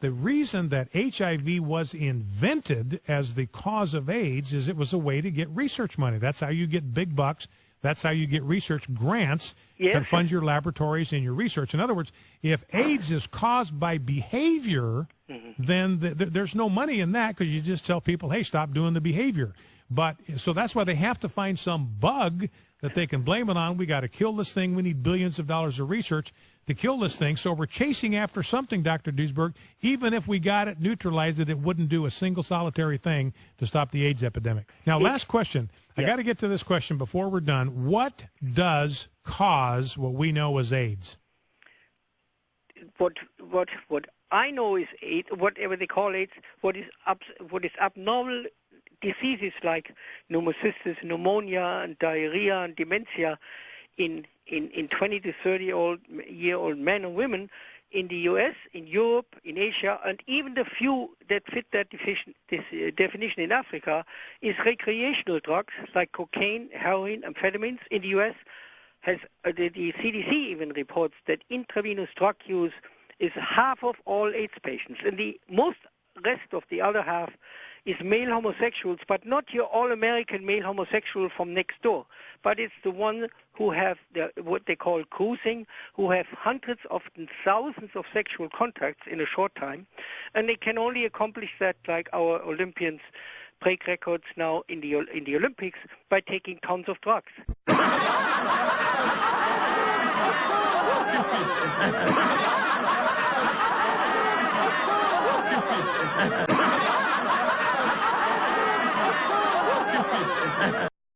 The reason that HIV was invented as the cause of AIDS is it was a way to get research money. That's how you get big bucks. That's how you get research grants Yes. and fund your laboratories and your research. In other words, if AIDS is caused by behavior, mm-hmm. then th- th- there's no money in that because you just tell people, hey, stop doing the behavior. But so that's why they have to find some bug that they can blame it on. We got to kill this thing. We need billions of dollars of research to kill this thing. So we're chasing after something, Dr. Duesberg. Even if we got it, neutralized it, it wouldn't do a single solitary thing to stop the AIDS epidemic. Now, last question. I got to get to this question before we're done. What does cause what we know as AIDS? what what what I know is AIDS, whatever they call AIDS, what is up, what is abnormal diseases like pneumocystis, pneumonia, and diarrhea and dementia in in in 20 to 30 old year old men and women in the U.S., in Europe, in Asia, and even the few that fit that definition, uh, definition in Africa is recreational drugs like cocaine, heroin, amphetamines. In the U.S., has uh, the, the CDC even reports that intravenous drug use is half of all AIDS patients, and the most rest of the other half is male homosexuals, but not your all-American male homosexual from next door, but it's the one who have the, what they call cruising, who have hundreds, often thousands of sexual contacts in a short time, and they can only accomplish that like our Olympians break records now in the in the Olympics by taking tons of drugs.